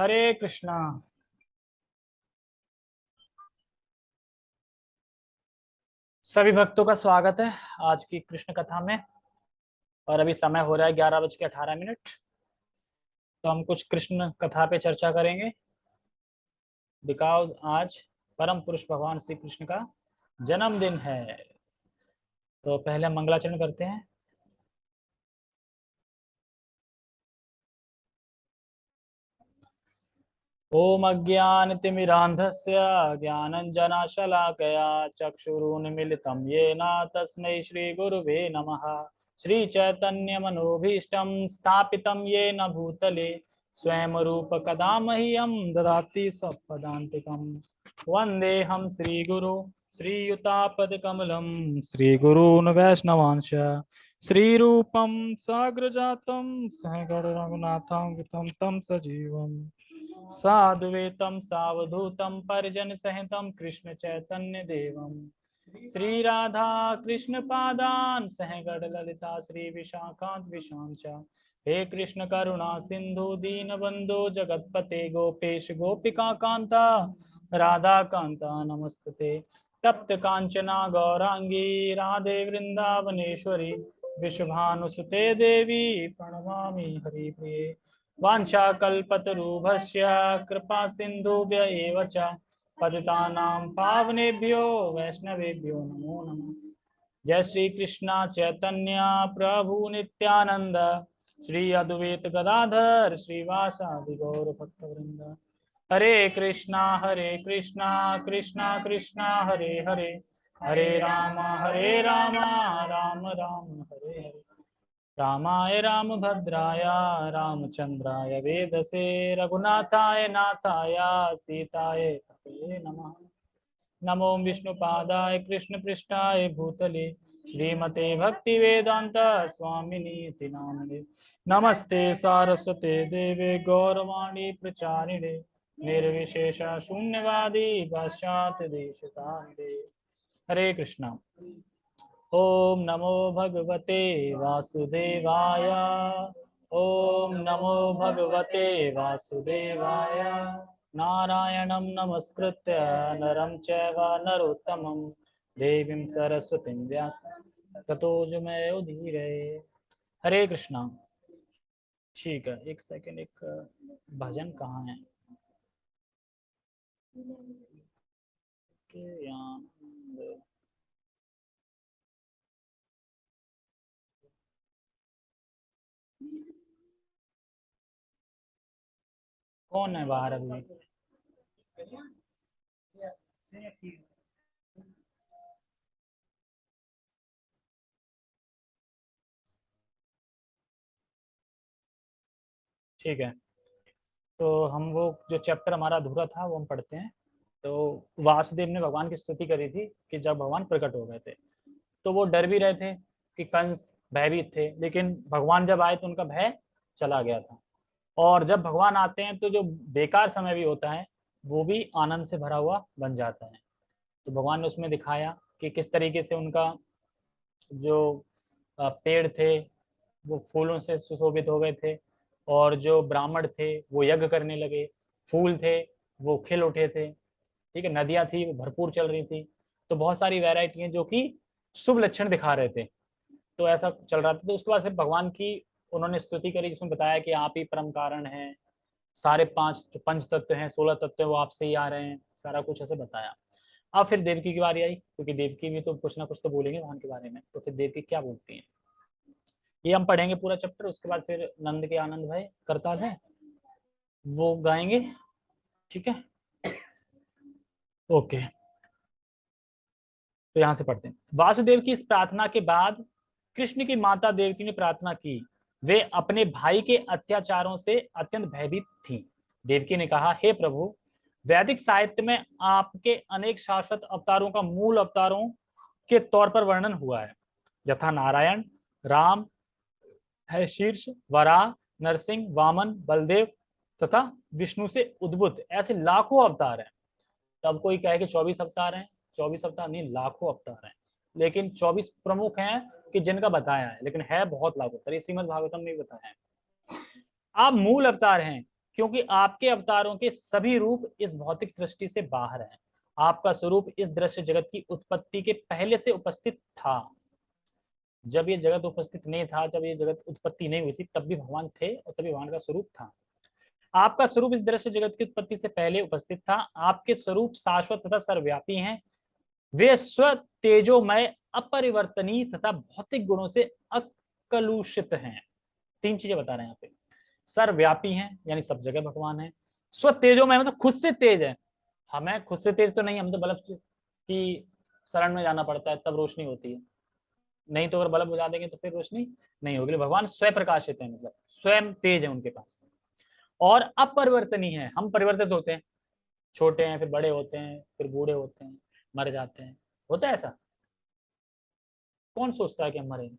हरे कृष्णा। सभी भक्तों का स्वागत है आज की कृष्ण कथा में। और अभी समय हो रहा है ग्यारह बज के अठारह मिनट। तो हम कुछ कृष्ण कथा पे चर्चा करेंगे। बिकॉज़ आज परम पुरुष भगवान श्री कृष्ण का जन्मदिन है। तो पहले मंगलाचरण करते हैं। ओम अज्ञानतिमिरान्धस्य ज्ञानञ्जनशलाकया चक्षुरुन्मिलितं येन तस्मै श्रीगुरुवे नमः। श्रीचैतन्यमनोभीष्टं स्थापितं येन भूतले स्वयं रूपकदा मह्यं ददाति स्वपदान्तिकं। वन्देऽहं श्रीगुरु, श्रीयुतापदकमलं, श्रीगुरून् वैष्णवांश, श्रीरूपं साग्रजातं सहगरघुनाथं वितं तं सजीवम्। साधुवेतं सवधूतम परिजन सहितं कृष्ण चैतन्य देवम श्री राधा कृष्ण पादान सहगढ़ ललिता श्री विशाखांत विशांचा हे कृष्ण करुणा सिंधु दीन बंधु जगतपते गोपेश, गोपिका कांता राधा कांता नमस्ते। तप्त कांचना गौरांगी राधे वृंदावनेश्वरी विश्वभानुसुते देवी, प्रणमामि हरिप्रिये। वाञ्छाकल्पतरुभस्य कृपा सिन्धुभ्य एव च। पतितानां पावनेभ्यो, वैष्णवेभ्यो नमो नमः। जय श्री कृष्ण चैतन्य प्रभु नित्यानंद श्री अद्वैत गदाधर श्रीवासादि गौर भक्तवृंद हरे कृष्णा हरे कृष्णा कृष्णा कृष्णा, हरे हरे। हरे राम हरे राम राम राम, हरे हरे। रामाय रामभद्राय, रामचंद्राय वेदसे, रघुनाथाय नाथाय, सीताय पतये नमः। नमो विष्णुपादाय कृष्णपृष्ठाय भूतले, श्रीमते भक्ति वेदांत स्वामिनी नामने नमस्ते सारस्वते देवे गौरवाणी प्रचारिणे, निर्विशेष शून्यवादी पाश्चात्य देश हरे कृष्णा। ओम नमो भगवते वासुदेवाय। ओम नमो भगवते वासुदेवाय। नारायणं नमस्कृत्य, नरं चैव देवीं सरस्वतीं व्यास, ततो जुमय उधीरे हरे कृष्णा। ठीक है, एक सेकंड एक भजन कहाँ है? यहाँ? कौन है बाहर अभी? ठीक है। तो हम वो जो चैप्टर हमारा अधूरा था, वो हम पढ़ते हैं। तो वासुदेव ने भगवान की स्तुति करी थी कि जब भगवान प्रकट हो गए थे तो वो डर भी रहे थे कि कंस भयभीत थे, लेकिन भगवान जब आए तो उनका भय चला गया था। और जब भगवान आते हैं तो जो बेकार समय भी होता है, वो भी आनंद से भरा हुआ बन जाता है। तो भगवान ने उसमें दिखाया कि किस तरीके से उनका जो पेड़ थे, वो फूलों से सुशोभित हो गए थे और जो ब्राह्मण थे, वो यज्ञ करने लगे। फूल थे, वो खिल उठे थे। ठीक है, नदियाँ थी वो भरपूर चल रही थी। तो बहुत सारी वेराइटी हैं जो कि शुभ लक्षण दिखा रहे थे। तो ऐसा चल रहा था। तो उसके बाद फिर भगवान की उन्होंने स्तुति करी जिसमें बताया कि आप ही परम कारण हैं। सारे पाँच, पंच तत्व हैं, सोलह तत्व हैं, वो आपसे ही आ रहे हैं। सारा कुछ ऐसे बताया। अब फिर देवकी की बारी आई, क्योंकि देवकी भी तो कुछ ना कुछ तो बोलेंगे भगवान के बारे में। तो फिर देवकी क्या बोलती है? ये हम पढ़ेंगे पूरा चैप्टर उसके बाद फिर नंद के आनंद भाई करता है वो गाएँगे। ठीक है? ओके। तो यहाँ से पढ़ते हैं। वासुदेव की इस प्रार्थना के बाद कृष्ण की माता देवकी ने प्रार्थना की। वे अपने भाई के अत्याचारों से अत्यंत भयभीत थी। देवकी ने कहा, हे प्रभु, वैदिक साहित्य में आपके अनेक शाश्वत अवतारों का मूल अवतारों के तौर पर वर्णन हुआ है। यथा नारायण, राम है शीर्ष वरा, नरसिंह, वामन, बलदेव तथा विष्णु से उद्भुत ऐसे लाखों अवतार हैं। तब कोई कहे कि चौबीस अवतार हैं? चौबीस अवतार नहीं, लाखों अवतार हैं। लेकिन चौबीस प्रमुख हैं कि जिनका बताया है, लेकिन है बहुत लागू अवतार श्रीमद भागवतम में बताया है। आप मूल अवतार हैं, क्योंकि आपके अवतारों के सभी रूप इस भौतिक सृष्टि से बाहर हैं। आपका स्वरूप इस दृश्य जगत की उत्पत्ति के पहले से उपस्थित था। जब ये जगत उपस्थित नहीं था, जब ये जगत उत्पत्ति नहीं हुई थी, तब भी भगवान थे और तभी भगवान का स्वरूप था। आपका स्वरूप इस दृश्य जगत की उत्पत्ति से पहले उपस्थित था। आपके स्वरूप शाश्वत तथा सर्वव्यापी हैं। वे स्व तेजोमय अपरिवर्तनीय तथा भौतिक गुणों से अकलुषित हैं। तीन चीज़ें बता रहे हैं यहाँ पे। सर्वव्यापी हैं, यानी सब जगह भगवान है। स्व तेजोमय मतलब खुद से तेज है। हमें खुद से तेज तो नहीं, हम तो बल्ब की शरण में जाना पड़ता है, तब रोशनी होती है। नहीं तो अगर बल्ब बुझा देंगे तो फिर रोशनी नहीं होगी। भगवान स्वयं प्रकाशित है मतलब स्वयं तेज है उनके पास। और अपरिवर्तनीय है। हम परिवर्तित होते हैं। छोटे हैं, फिर बड़े होते हैं, फिर बूढ़े होते हैं। मर जाते हैं। होता है ऐसा? कौन सोचता है कि हम मरेंगे?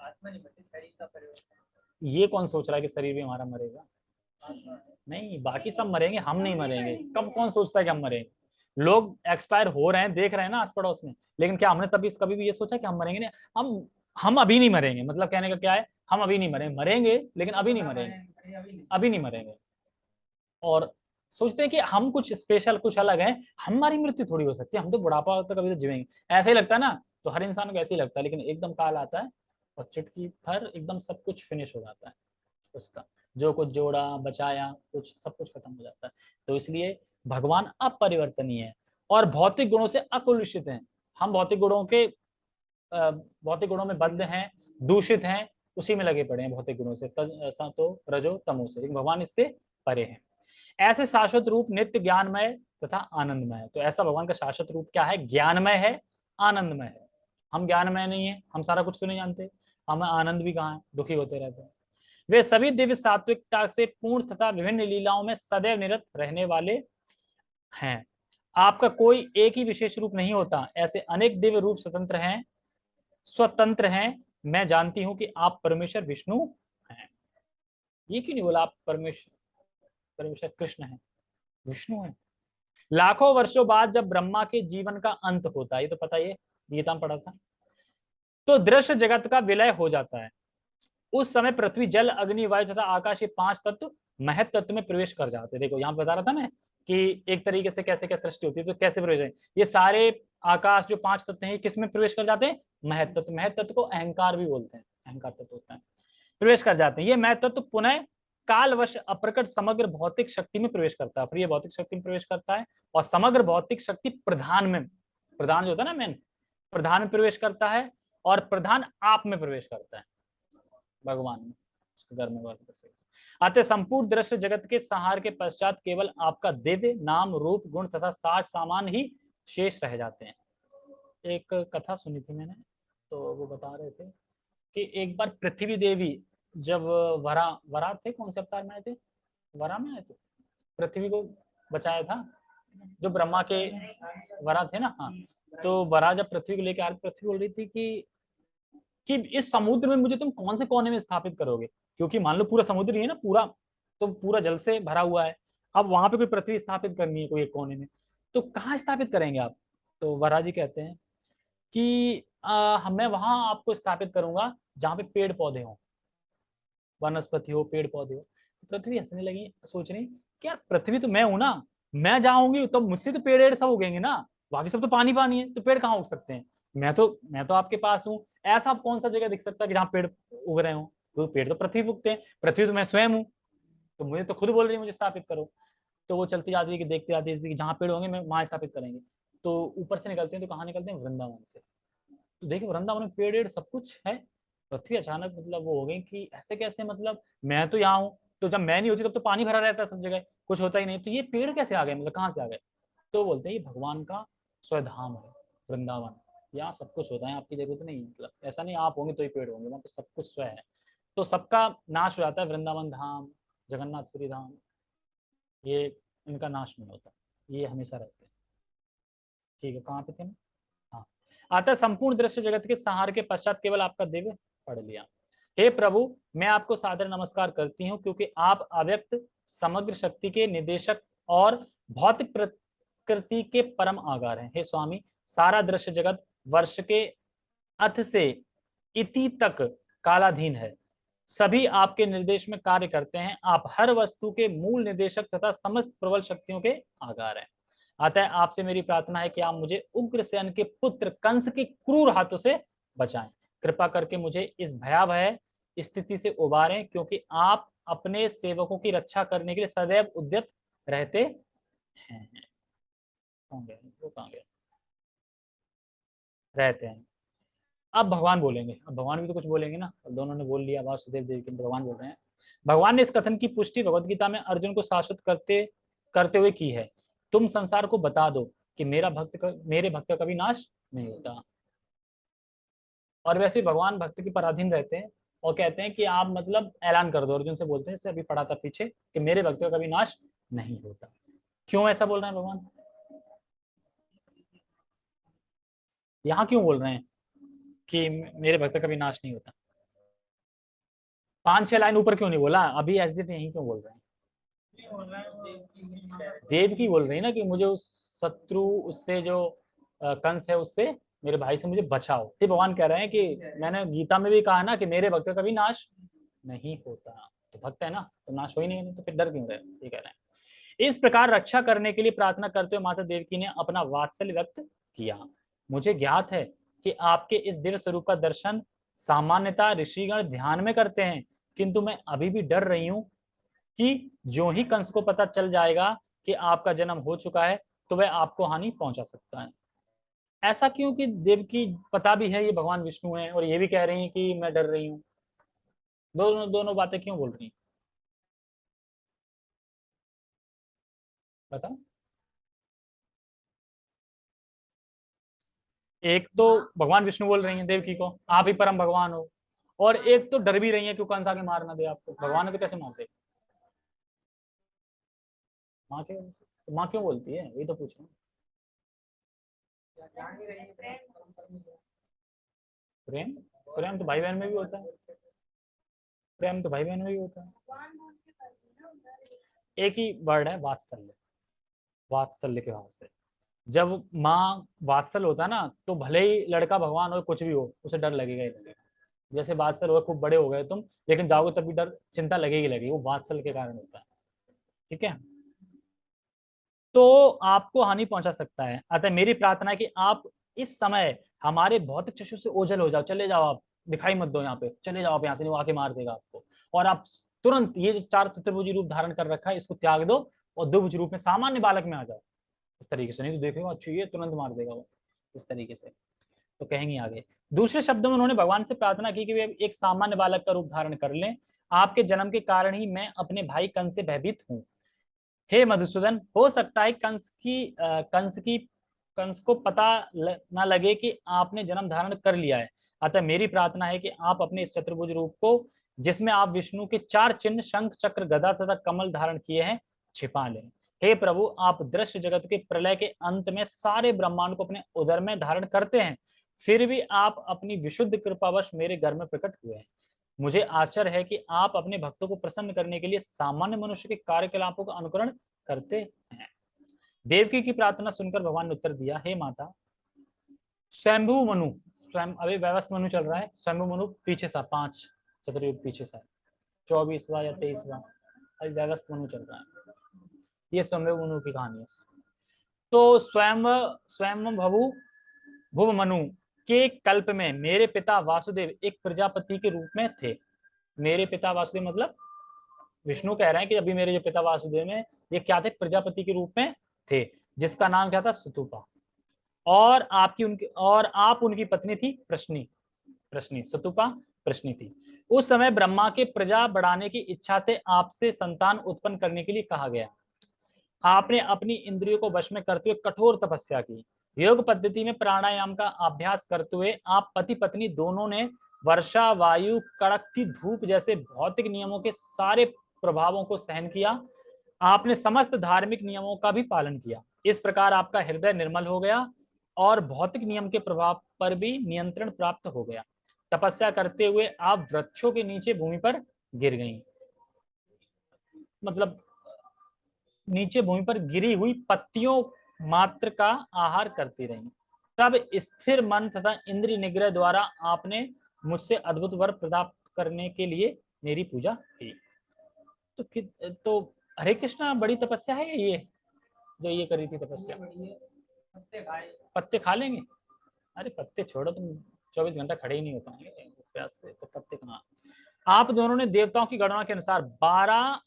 आत्मा नहीं शरीर का परिवर्तन। ये कौन सोच रहा है कि शरीर भी हमारा मरेगा? नहीं बाकी सब मरेंगे हम नहीं मरेंगे। कब कौन सोचता है कि हम मरेंगे? लोग एक्सपायर हो रहे हैं देख रहे हैं ना आस पड़ोस में। लेकिन क्या हमने तभी कभी भी ये सोचा कि हम मरेंगे? नहीं हम हम अभी नहीं मरेंगे। मतलब कहने का क्या है? हम अभी नहीं मरेंगे मरेंगे लेकिन अभी नहीं मरेंगे। अभी नहीं मरेंगे। और सोचते हैं कि हम कुछ स्पेशल कुछ अलग है, हमारी मृत्यु थोड़ी हो सकती है, हम तो बुढ़ापा तक अभी तो जीवेंगे। ऐसा ही लगता है ना तो हर इंसान को ऐसे ही लगता है, लेकिन एकदम काल आता है और चुटकी भर एकदम सब कुछ फिनिश हो जाता है उसका। जो कुछ जोड़ा, बचाया, कुछ, सब कुछ खत्म हो जाता है। तो इसलिए भगवान अपरिवर्तनीय है और भौतिक गुणों से अकुलुषित हैं। हम भौतिक गुणों के भौतिक गुणों में बद्ध हैं, दूषित हैं, उसी में लगे पड़े हैं भौतिक गुणों से तो रजो, तमो से। लेकिन भगवान इससे परे हैं। ऐसे शाश्वत रूप नित्य ज्ञानमय तथा आनंदमय। है तो ऐसा भगवान का शाश्वत रूप क्या है? ज्ञानमय है, आनंदमय है। हम ज्ञानमय नहीं है, हम सारा कुछ तो नहीं जानते। हमें आनंद भी कहाँ है? दुखी होते रहते हैं। वे सभी दिव्य सात्विकता से पूर्ण तथा विभिन्न लीलाओं में सदैव निरत रहने वाले हैं। आपका कोई एक ही विशेष रूप नहीं होता। ऐसे अनेक दिव्य रूप स्वतंत्र हैं स्वतंत्र हैं। मैं जानती हूँ कि आप परमेश्वर, विष्णु हैं। ये क्यों नहीं बोला आप परमेश्वर? परमेश्वर कृष्ण है। विष्णु है। लाखों वर्षों बाद जब ब्रह्मा के जीवन का अंत होता है ये तो पता ही गीता में पढ़ा था तो दृश्य जगत का विलय हो जाता है। उस समय पृथ्वी जल अग्नि वायु तथा आकाश ये पाँच तत्व महत तत्व में प्रवेश कर जाते देखो यहाँ बता रहा था मैं कि एक तरीके से कैसे क्या सृष्टि होती है तो कैसे प्रवेश ये सारे आकाश जो पाँच तत्व हैं किसमें प्रवेश कर जाते हैं? महत तत्व। महत तत्व को अहंकार भी बोलते हैं अहंकार तत्व होता है। प्रवेश कर जाते हैं। ये महत तत्व पुनः कालवश अप्रकट समग्र भौतिक शक्ति में प्रवेश करता है। फिर ये भौतिक शक्ति में प्रवेश करता है और समग्र भौतिक शक्ति प्रधान में, प्रधान जो होता है ना मेन प्रधान में प्रवेश करता है और प्रधान आप में प्रवेश करता है। भगवान में, उसके संपूर्ण दृश्य जगत के सहार के पश्चात केवल आपका दिव्य नाम, रूप, गुण तथा साठ सामान ही शेष रह जाते हैं। एक कथा सुनी थी मैंने तो वो बता रहे थे कि एक बार पृथ्वी देवी जब वरा वरा थे कौन से अवतार में आए थे? वरा में आए थे। पृथ्वी को बचाया था। जो ब्रह्मा के वरा थे ना हाँ। तो वरा जब पृथ्वी को लेकर आ रही पृथ्वी बोल रही थी कि कि इस समुद्र में मुझे तुम कौन से कोने में स्थापित करोगे? क्योंकि मान लो पूरा समुद्र ही है ना पूरा तो पूरा जल से भरा हुआ है। अब वहाँ पे कोई पृथ्वी स्थापित करनी है कोई एक कोने में। तो कहाँ स्थापित करेंगे आप? तो वरा जी कहते हैं कि आ, मैं वहाँ आपको स्थापित करूँगा जहाँ पे पेड़ पौधे हों। वनस्पति हो पेड़ पौधे हो पृथ्वी हंसने लगी, सोच रही कि यार पृथ्वी तो मैं हूँ ना? मैं जाऊँगी तो मुझसे तो पेड़ सब उगेंगे ना? बाकी सब तो पानी पानी है तो पेड़ कहाँ उग सकते हैं? मैं तो मैं तो आपके पास हूँ। ऐसा आप कौन सा जगह दिख सकता है जहाँ पेड़ उग रहे हो? तो पेड़ तो पृथ्वी उगते हैं, पृथ्वी तो मैं स्वयं हूँ। तो मुझे तो खुद बोल रही है, मुझे स्थापित करो। तो वो चलती जाती है कि देखती जाती है कि जहाँ पेड़ होंगे, मैं वहाँ स्थापित करेंगे। तो ऊपर से निकलते हैं तो कहाँ निकलते हैं? वृंदावन से। तो देखिए, वृंदावन में पेड़ सब कुछ है पृथ्वी अचानक मतलब वो हो गई कि ऐसे कैसे मतलब मैं तो यहाँ हूँ तो जब मैं नहीं होती तब तो पानी भरा रहता है सब जगह, कुछ होता ही नहीं। तो ये पेड़ कैसे आ गए मतलब कहाँ से आ गए? तो बोलते हैं, ये भगवान का स्वधाम है, वृंदावन। यहाँ सब कुछ होता है, आपकी ज़रूरत नहीं मतलब ऐसा नहीं, आप होंगे तो ही पेड़ होंगे, वहाँ पे सब कुछ स्वयं है। तो सबका नाश हो जाता है, वृंदावन धाम, जगन्नाथपुरी धाम, ये इनका नाश नहीं होता, ये हमेशा रहते हैं। ठीक है, कहाँ पे थे हाँ। आता संपूर्ण दृश्य जगत के सहार के पश्चात केवल आपका दिव्य पढ़ लिया। हे प्रभु, मैं आपको सादर नमस्कार करती हूँ क्योंकि आप अव्यक्त, समग्र शक्ति के निदेशक और भौतिक प्रकृति के परम आगार हैं। हे स्वामी, सारा दृश्य जगत वर्ष के अथ से इति तक कालाधीन है। सभी आपके निर्देश में कार्य करते हैं। आप हर वस्तु के मूल निर्देशक तथा समस्त प्रबल शक्तियों के आगार हैं। अतः आपसे मेरी प्रार्थना है कि आप मुझे उग्रसेन के पुत्र कंस के क्रूर हाथों से बचाएँ। कृपा करके मुझे इस भयावह स्थिति से उबारें, क्योंकि आप अपने सेवकों की रक्षा करने के लिए सदैव उद्यत रहते हैं। रहते हैं। अब भगवान बोलेंगे। अब भगवान भी तो कुछ बोलेंगे ना। अब दोनों ने बोल लिया वासुदेव देव के भगवान बोल रहे हैं। भगवान ने इस कथन की पुष्टि भगवत गीता में अर्जुन को शाश्वत करते करते हुए की है। तुम संसार को बता दो कि मेरा भक्त मेरे भक्त का कभी नाश नहीं होता। और वैसे भगवान भक्त के पराधीन रहते हैं, और कहते हैं कि आप मतलब ऐलान कर दो अर्जुन से, बोलते हैं अभी पढ़ा था पीछे कि मेरे भक्त का कभी नाश नहीं होता। क्यों ऐसा बोल रहे हैं भगवान? यहाँ क्यों बोल रहे हैं कि मेरे भक्त का भी नाश नहीं होता? पाँच छह लाइन ऊपर क्यों नहीं बोला? अभी एस डी यही क्यों बोल रहे हैं? देव की बोल रही ना कि मुझे उस शत्रु, उससे जो कंस है, उससे मेरे भाई से मुझे बचाओ। तो भगवान कह रहे हैं कि मैंने गीता में भी कहा ना कि मेरे भक्त का भी नाश नहीं होता। तो भक्त है ना तो नाश हो ही नहीं तो फिर डर क्यों रहे? ये कह रहे हैं। इस प्रकार रक्षा करने के लिए प्रार्थना करते हुए माता देवकी ने अपना वात्सल्य व्यक्त किया। मुझे ज्ञात है कि आपके इस दिव्य स्वरूप का दर्शन सामान्यता ऋषिगण ध्यान में करते हैं किंतु मैं अभी भी डर रही हूँ कि जो ही कंस को पता चल जाएगा कि आपका जन्म हो चुका है तो वह आपको हानि पहुँचा सकता है। ऐसा क्यों कि देव की पता भी है, ये भगवान विष्णु है और ये भी कह रही हैं कि मैं डर रही हूँ? दोनों दोनों बातें क्यों बोल रही बता एक तो भगवान विष्णु बोल रही है देवकी को आप ही परम भगवान हो। और एक तो डर भी रही है क्यों कंस आके मार ना दे आपको। भगवान ने तो कैसे मार दे माँ के तो माँ क्यों बोलती है? ये तो पूछ रहा प्रेम? प्रेम तो भाई बहन में भी होता है। प्रेम तो भाई बहन में भी होता है। एक ही वर्ड है, वात्सल्य। वात्सल्य के भाव से। जब माँ वात्सल होता ना तो भले ही लड़का भगवान हो, कुछ भी हो, उसे डर लगेगा ही लगेगा। जैसे वात्सल हो खूब बड़े हो गए तुम, लेकिन जाओगे तब भी डर, चिंता लगेगी लगेगी। वो वात्सल के कारण होता है। ठीक है? तो आपको हानि पहुँचा सकता है। अतः मेरी प्रार्थना है कि आप इस समय हमारे भौतिक चक्षु से ओझल हो जाओ। चले जाओ आप, दिखाई मत दो यहाँ पे। चले जाओ आप यहाँ से, वो आके मार देगा आपको। और आप तुरंत ये चार चतुर्भुजी रूप धारण कर रखा है, इसको त्याग दो और दुभुज रूप में सामान्य बालक में आ जाओ। इस तरीके से, नहीं तो देखेगा अच्छी ये तुरंत मार देगा वो। इस तरीके से। तो कहेंगे आगे। दूसरे शब्दों में उन्होंने भगवान से प्रार्थना की कि वे एक सामान्य बालक का रूप धारण कर लें। आपके जन्म के कारण ही मैं अपने भाई कंस से भयभीत हूँ। हे मधुसूदन हो सकता है कंस की आ, कंस की कंस को पता ल, ना लगे कि आपने जन्म धारण कर लिया है। अतः मेरी प्रार्थना है कि आप अपने इस चतुर्भुज रूप को जिसमें आप विष्णु के चार चिन्ह शंख चक्र गदा तथा कमल धारण किए हैं छिपा लें। हे प्रभु आप दृश्य जगत के प्रलय के अंत में सारे ब्रह्मांड को अपने उदर में धारण करते हैं फिर भी आप अपनी विशुद्ध कृपावश मेरे घर में प्रकट हुए हैं। मुझे आश्चर्य है कि आप अपने भक्तों को प्रसन्न करने के लिए सामान्य मनुष्य के कार्यकलापों का अनुकरण करते हैं। देवकी की प्रार्थना सुनकर भगवान ने उत्तर दिया, हे माता, स्वयंभू मनु, स्वयं, अभी व्यवस्थ मनु चल रहा है, स्वयंभू मनु पीछे था, पाँच चतुर्युग पीछे था चौबीसवा या तेईसवा, अभी व्यवस्थ मनु चल रहा है। ये स्वयं मनु की कहानी है। तो स्वयं स्वयं भवु, भुव मनु के कल्प में मेरे पिता वासुदेव एक प्रजापति के रूप में थे। मेरे पिता वासुदेव मतलब विष्णु कह रहे हैं कि अभी मेरे जो पिता वासुदेव में ये क्या थे? प्रजापति के रूप में थे, जिसका नाम क्या था? सुतुपा। और आपकी उनकी, और आप उनकी पत्नी थी प्रश्नी प्रश्नी, सतुपा प्रश्नी थी। उस समय ब्रह्मा के प्रजा बढ़ाने की इच्छा से आपसे संतान उत्पन्न करने के लिए कहा गया। आपने अपनी इंद्रियों को वश में करते हुए कठोर तपस्या की। योग पद्धति में प्राणायाम का अभ्यास करते हुए आप पति पत्नी दोनों ने वर्षा, वायु कड़कती धूप जैसे भौतिक नियमों के सारे प्रभावों को सहन किया। आपने समस्त धार्मिक नियमों का भी पालन किया। इस प्रकार आपका हृदय निर्मल हो गया और भौतिक नियम के प्रभाव पर भी नियंत्रण प्राप्त हो गया। तपस्या करते हुए आप वृक्षों के नीचे भूमि पर गिर गई। मतलब नीचे भूमि पर गिरी हुई पत्तियों मात्र का आहार करती रही। तब स्थिर मन तथा इंद्रिय निग्रह द्वारा आपने मुझसे अद्भुत वर प्राप्त करने के लिए मेरी पूजा की। तो तो हरे कृष्णा बड़ी तपस्या है ये? जो ये करी थी तपस्या। पत्ते खाए। पत्ते खा लेंगे? अरे पत्ते छोड़ो तुम चौबीस घंटा खड़े ही नहीं हो पाएँगे। प्यास से तो पत्ते कहाँ? आप दोनों ने देवताओं की गणना के अनुसार बारह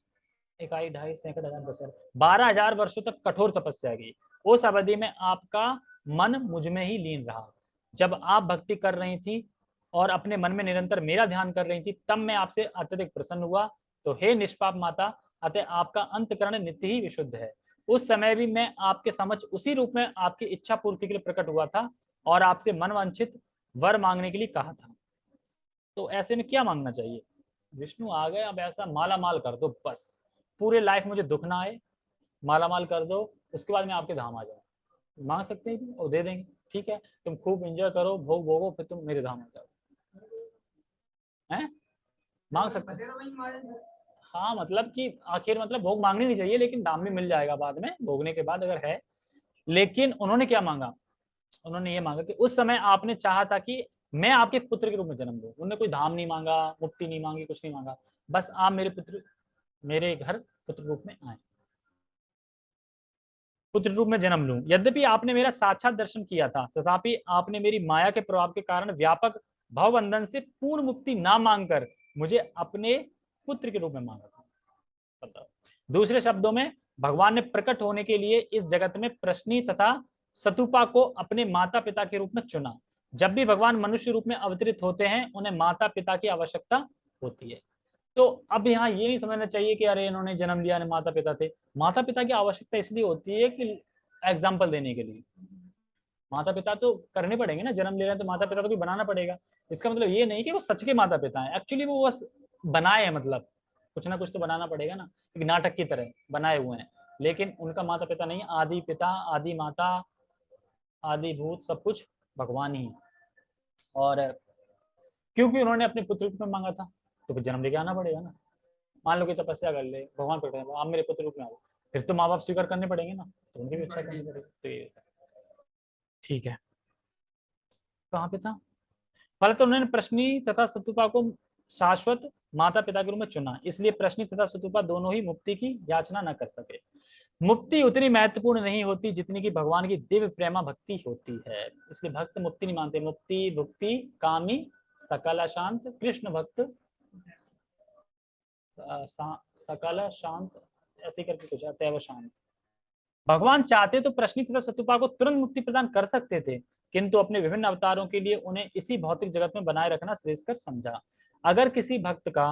इकाई ढाई सैकड़ हज़ार बसर बारह हज़ार वर्षो तक कठोर तपस्या की। उस अवधि में आपका मन मुझमें ही लीन रहा। जब आप भक्ति कर रही थी और अपने मन में निरंतर मेरा ध्यान कर रही थी, तब मैं आपसे अत्यधिक प्रसन्न हुआ। तो हे निष्पाप माता, अतः आपका अंतकरण नित्य ही विशुद्ध है। उस समय भी मैं आपके समझ उसी रूप में आपकी इच्छा पूर्ति के लिए प्रकट हुआ था और आपसे मन वांछित वर मांगने के लिए कहा था। तो ऐसे में क्या मांगना चाहिए? विष्णु आ गए, अब ऐसा माला माल कर दो, बस। पूरे लाइफ मुझे दुख ना आए माला माल कर दो उसके बाद में आपके धाम आ जाऊँ। मांग सकते हैं और दे देंगे। ठीक है? तुम खूब एंजॉय करो, भोग भोगो, फिर तुम मेरे धाम आ जाओ। हैं? मांग सकते हैं। हाँ मतलब कि आखिर मतलब भोग मांगनी नहीं चाहिए, लेकिन दाम भी मिल जाएगा बाद में, भोगने के बाद अगर है। लेकिन उन्होंने क्या मांगा? उन्होंने ये मांगा कि उस समय आपने चाहा था कि मैं आपके पुत्र के रूप में जन्म दू। उन्होंने कोई धाम नहीं मांगा, मुक्ति नहीं मांगी, कुछ नहीं मांगा। बस आप मेरे पुत्र, मेरे घर पुत्र रूप में आए। पुत्र रूप में जन्म लू। यद्यपि आपने मेरा साक्षात दर्शन किया था, तथापि आपने मेरी माया के प्रभाव के कारण व्यापक भवबंधन से पूर्ण मुक्ति ना मांगकर मुझे अपने पुत्र के रूप में मांगा था। दूसरे शब्दों में, भगवान ने प्रकट होने के लिए इस जगत में प्रश्नी तथा सतुपा को अपने माता पिता के रूप में चुना। जब भी भगवान मनुष्य रूप में अवतरित होते हैं, उन्हें माता पिता की आवश्यकता होती है। तो अब यहाँ ये नहीं समझना चाहिए कि अरे इन्होंने जन्म लिया ने माता पिता थे। माता पिता की आवश्यकता इसलिए होती है कि एग्ज़ाम्पल देने के लिए। माता पिता तो करने पड़ेंगे ना, जन्म ले रहे हैं तो माता पिता तो भी बनाना पड़ेगा। इसका मतलब ये नहीं कि वो सच के माता पिता हैं। एक्चुअली वो बस बनाए हैं मतलब। कुछ ना कुछ तो बनाना पड़ेगा ना। एक नाटक की तरह बनाए हुए हैं। लेकिन उनका माता पिता नहीं आदि पिता आदि माता आदि भूत सब कुछ भगवान ही और क्योंकि उन्होंने अपने पुत्र में मांगा था? तो फिर जन्म लेके आना पड़ेगा ना। मान लो कि तपस्या कर ले, भगवान प्रकट आप मेरे पुत्र रूप में आओ। फिर तो माँ बाप स्वीकार करने पड़ेंगे ना तो उनकी भी इच्छा करनी पड़ेगी। तो ये ठीक है। कहाँ पे था? पहले तो उन्होंने प्रश्नी तथा सतुपा को शाश्वत माता पिता के रूप में चुना। इसलिए प्रश्न तथा सतुपा दोनों ही मुक्ति की याचना न कर सके। मुक्ति उतनी महत्वपूर्ण नहीं होती जितनी की भगवान की दिव्य प्रेमा भक्ति होती है। इसलिए भक्त मुक्ति नहीं मानते। मुक्ति, भुक्ति, कामी, सकल शांत कृष्ण भक्त सकल, शांत, ऐसे करके कुछ अतैव शांत। भगवान चाहते तो प्रश्न तथा सतुपा को तुरंत मुक्ति प्रदान कर सकते थे, किंतु अपने विभिन्न अवतारों के लिए उन्हें इसी भौतिक जगत में बनाए रखना श्रेष्ठ समझा। अगर किसी भक्त का,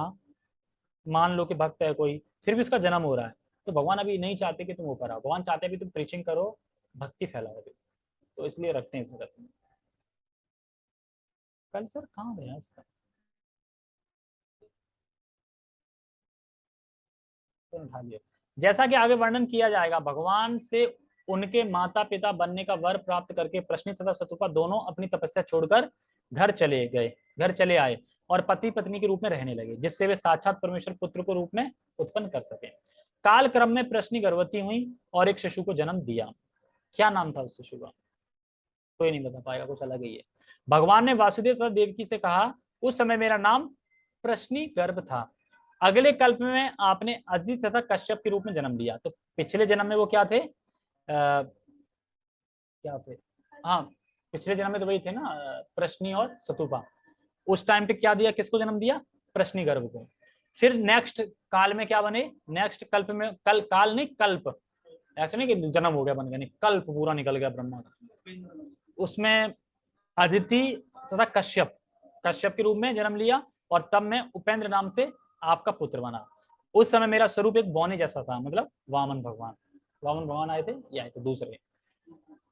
मान लो कि भक्त है कोई, फिर भी उसका जन्म हो रहा है तो भगवान अभी नहीं चाहते कि तुम ऊपर आओ भगवान चाहते भी तुम प्रीचिंग करो, भक्ति फैलाओ अभी। तो इसलिए रखते हैं इस जगत में। कल सर कहाँ गया इसका? तो उठा लिया जैसा कि आगे वर्णन किया जाएगा, भगवान से उनके माता पिता बनने का वर प्राप्त करके प्रश्न तथा सतुपा दोनों अपनी तपस्या छोड़कर घर चले गए, घर चले आए और पति पत्नी के रूप में रहने लगे, जिससे वे साक्षात परमेश्वर पुत्र को रूप में उत्पन्न कर सके। काल क्रम में प्रश्न गर्भवती हुई और एक शिशु को जन्म दिया। क्या नाम था उस शिशु का? कोई नहीं बता पाएगा, कुछ अलग ही है। भगवान ने वासुदेव तथा देवकी से कहा, उस समय मेरा नाम प्रश्नी गर्भ था। अगले कल्प में आपने अदिति तथा कश्यप के रूप में जन्म लिया। तो पिछले जन्म में वो क्या थे? आ, क्या थे? हाँ पिछले जन्म में तो वही थे ना प्रश्नी और सतुपा। उस टाइम पे क्या दिया? किसको जन्म दिया? प्रश्नी गर्भ को। फिर नेक्स्ट काल में क्या बने? नेक्स्ट कल्प में कल काल नहीं कल्प। ऐसा नहीं कि जन्म हो गया बन गया नहीं कल्प पूरा निकल गया ब्रह्मा का। उसमें अदिति तथा कश्यप कश्यप के रूप में जन्म लिया और तब मैं उपेंद्र नाम से आपका पुत्र बना। उस समय मेरा स्वरूप एक बौने जैसा था मतलब वामन भगवान। वामन भगवान आए थे, ये आए थे दूसरे।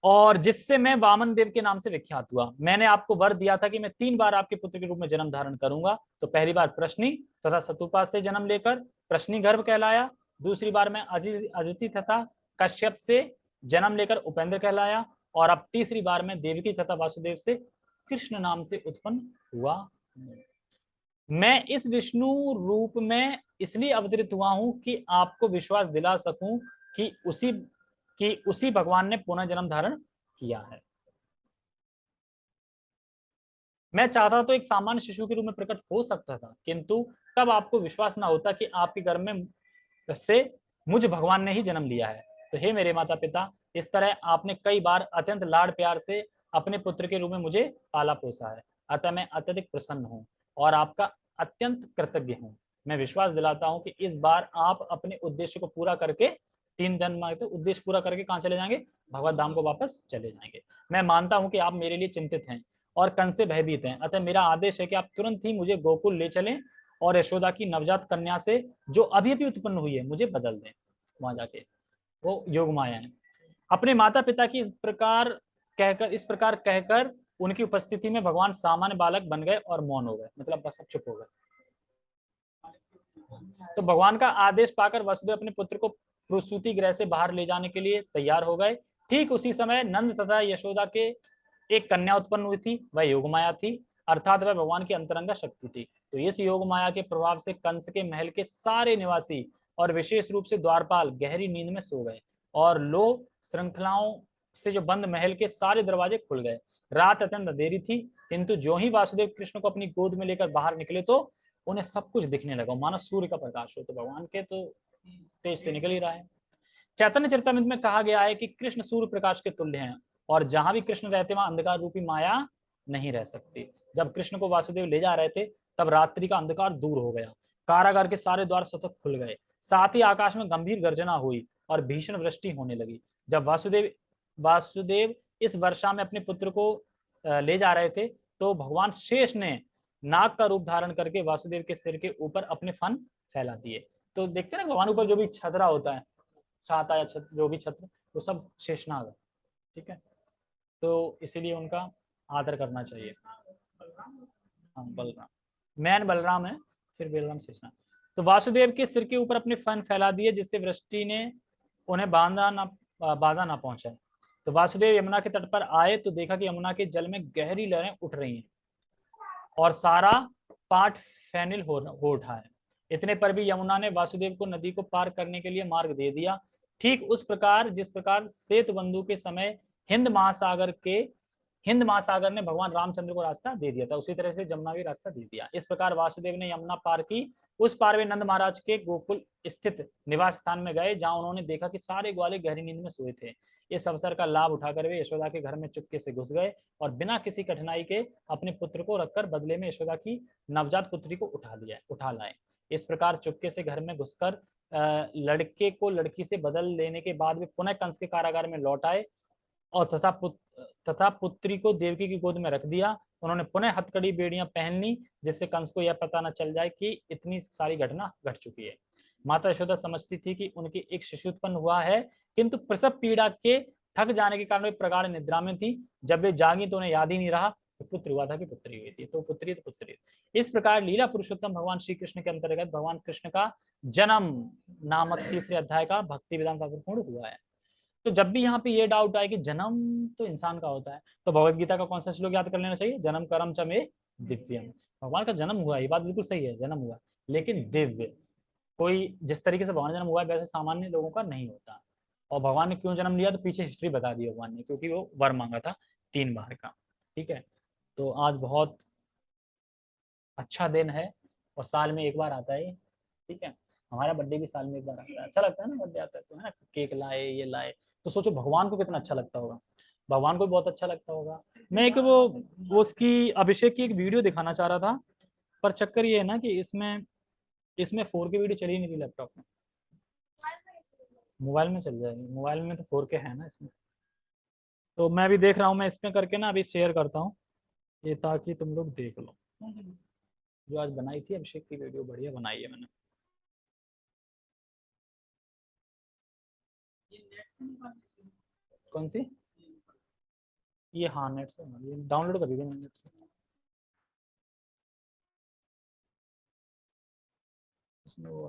और जिससे मैं वामन देव के नाम से विख्यात हुआ, मैंने आपको वर दिया था कि मैं तीन बार आपके पुत्र के रूप में जन्म धारण करूँगा। तो पहली बार प्रश्नी तथा सतुपा से जन्म लेकर प्रश्नी गर्भ कहलाया। दूसरी बार मैं अदिति तथा कश्यप से जन्म लेकर उपेंद्र कहलाया। और अब तीसरी बार मैं देवकी तथा वासुदेव से कृष्ण नाम से उत्पन्न हुआ। मैं इस विष्णु रूप में इसलिए अवतरित हुआ हूँ कि आपको विश्वास दिला सकूँ कि उसी कि उसी भगवान ने पुनः जन्म धारण किया है। मैं चाहता तो एक सामान्य शिशु के रूप में प्रकट हो सकता था, किंतु तब आपको विश्वास ना होता कि आपके घर में से मुझ भगवान ने ही जन्म लिया है। तो हे मेरे माता पिता इस तरह आपने कई बार अत्यंत लाड प्यार से अपने पुत्र के रूप में मुझे पाला पोसा है। अतः मैं अत्यधिक प्रसन्न हूँ। और आपका अत्यंत कृतज्ञ हूँ। मैं विश्वास दिलाता हूँ कि इस बार आप अपने उद्देश्य को पूरा करके, तीन दिन मांगते उद्देश्य पूरा करके कहाँ चले जाएँगे? भगवत धाम को वापस चले जाएँगे। मैं मानता हूँ कि आप मेरे लिए चिंतित हैं और कन से भयभीत हैं। अतः मेरा आदेश है कि आप तुरंत ही मुझे गोकुल ले चलें और यशोदा की नवजात कन्या से, जो अभी अभी उत्पन्न हुई है, मुझे बदल दें। वहाँ जाके वो योग माया है। अपने माता पिता की इस प्रकार कहकर, इस प्रकार कहकर उनकी उपस्थिति में भगवान सामान्य बालक बन गए और मौन हो गए। मतलब बस अब चुप हो गए। तो भगवान का आदेश पाकर वसुदेव अपने पुत्र को प्रसूति गृह से बाहर ले जाने के लिए तैयार हो गए। ठीक उसी समय नंद तथा यशोदा के एक कन्या उत्पन्न हुई थी। वह योग माया थी। अर्थात वह भगवान की अंतरंगा शक्ति थी। तो इस योग माया के प्रभाव से कंस के महल के सारे निवासी और विशेष रूप से द्वारपाल गहरी नींद में सो गए और लो श्रृंखलाओं से जो बंद महल के सारे दरवाजे खुल गए। रात अत्यंत अंधेरी थी, किंतु जो ही वासुदेव कृष्ण को अपनी गोद में लेकर बाहर निकले तो उन्हें सब कुछ दिखने लगा। मानो सूर्य का प्रकाश हो तो भगवान के तो तेज से निकल ही रहा है। चैतन्य चरितमृत में कहा गया है कि कृष्ण सूर्य प्रकाश के तुल्य हैं और जहाँ भी कृष्ण रहते, वहाँ अंधकार रूपी माया नहीं रह सकती। जब कृष्ण को वासुदेव ले जा रहे थे, तब रात्रि का अंधकार दूर हो गया। कारागार के सारे द्वार स्वतः खुल गए। साथ ही आकाश में गंभीर गर्जना हुई और भीषण वृष्टि होने लगी। जब वासुदेव वासुदेव इस वर्षा में अपने पुत्र को ले जा रहे थे तो भगवान शेष ने नाग का रूप धारण करके वासुदेव के सिर के ऊपर अपने फन फैला दिए। तो देखते ना, भगवान ऊपर जो भी छतरा होता है, छाता या छत्र जो भी छत्र वो सब शेषनाग ठीक है? तो इसीलिए उनका आदर करना चाहिए। हाँ बलराम। मैन बलराम है, फिर बलराम शेषनाग तो वासुदेव के सिर के ऊपर अपने फन फैला दिए, जिससे वृष्टि ने उन्हें बांधा ना, बाधा ना पहुँचाए तो वासुदेव यमुना के तट पर आए तो देखा कि यमुना के जल में गहरी लहरें उठ रही हैं और सारा पाठ फैनिल हो, हो उठा है। इतने पर भी यमुना ने वासुदेव को नदी को पार करने के लिए मार्ग दे दिया। ठीक उस प्रकार जिस प्रकार सेतु बंधु के समय हिंद महासागर के हिंद महासागर ने भगवान रामचंद्र को रास्ता दे दिया था, उसी तरह से जमुना भी रास्ता दे दिया। इस प्रकार वासुदेव ने यमुना पार की। उस पार वे नंद महाराज के गोकुल स्थित निवास स्थान में गए, जहाँ उन्होंने देखा कि सारे ग्वाले गहरी नींद में सोए थे। इस अवसर का लाभ उठाकर वे यशोदा के घर में चुपके से घुस गए और बिना किसी कठिनाई के अपने पुत्र को रखकर बदले में यशोदा की नवजात पुत्री को उठा लिया, उठा लाए। इस प्रकार चुपके से घर में घुसकर लड़के को लड़की से बदल लेने के बाद वे पुनः कंस के कारागार में लौट आए। और तथा पुत्र तथा पुत्री को देवकी की गोद में रख दिया। उन्होंने पुनः हथकड़ी, बेड़ियाँ पहन ली, जिससे कंस को यह पता न चल जाए कि इतनी सारी घटना घट चुकी है। माता यशोदा समझती थी कि उनकी एक शिशु उत्पन्न हुआ है, किंतु प्रसव पीड़ा के थक जाने के कारण वे प्रगाढ़ निद्रा में थी। जब वे जागी तो उन्हें याद ही नहीं रहा तो पुत्र हुआ था कि पुत्री हुई थी। तो पुत्री तो पुत्री इस प्रकार लीला पुरुषोत्तम भगवान श्री कृष्ण के अंतर्गत भगवान कृष्ण का जन्म नामक तीसरे अध्याय का भक्ति विधान पूर्ण हुआ है। तो जब भी यहाँ पे ये डाउट आए कि जन्म तो इंसान का होता है तो भगवत गीता का कौन सा श्लोक याद कर लेना चाहिए, जन्म कर्म चमे दिव्यम भगवान का जन्म हुआ, ये बात बिल्कुल सही है, जन्म हुआ, लेकिन दिव्य। कोई जिस तरीके से भगवान जन्म हुआ वैसे सामान्य लोगों का नहीं होता। और भगवान ने क्यों जन्म लिया तो पीछे हिस्ट्री बता दी भगवान ने, क्योंकि वो वर मांगा था तीन बार का, ठीक है? तो आज बहुत अच्छा दिन है, और साल में एक बार आता है ठीक है? हमारा बर्थडे भी साल में एक बार आता है। अच्छा लगता है ना बर्थडे आता है तो है ना? केक लाए, ये लाए तो सोचो भगवान को कितना अच्छा लगता होगा। भगवान को भी बहुत अच्छा लगता होगा। मैं एक वो वो उसकी अभिषेक की एक वीडियो दिखाना चाह रहा था पर चक्कर ये है ना कि इसमें इसमें फोर के वीडियो चली नहीं रही लैपटॉप में। मोबाइल में चल जाएगी। मोबाइल में तो फोर के है ना इसमें। तो मैं अभी देख रहा हूँ मैं इसमें करके ना अभी शेयर करता हूँ ये ताकि तुम लोग देख लो। जो आज बनाई थी अभिषेक की वीडियो बढ़िया बनाई है मैंने। कौन सी? ये हाँ नेट से ये डाउनलोड कर दीजिए नेट से। इसमें वो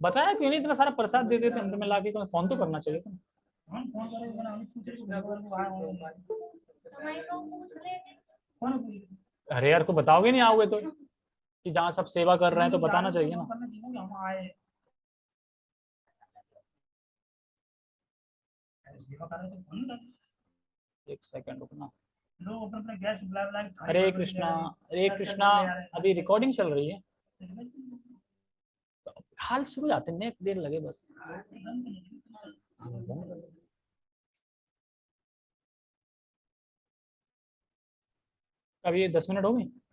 बताया क्यों नहीं? इतना सारा प्रसाद दे देते अंत में लाके तो फ़ोन तो करना चाहिए था। अरे यार को बताओगे नहीं? आओगे तो कि जहाँ सब सेवा कर रहे हैं तो बताना चाहिए ना। सेवा म्हणून एक सेकंड रुकना। लोग अपना अपना गैस बुला बुला के थाली हरे कृष्णा हैं। हरे कृष्णा हैं? अभी रिकॉर्डिंग चल रही है। हाल शुरू जाते हैं नेट देर लगे बस। नहीं। अब ये दस मिनट हो गए?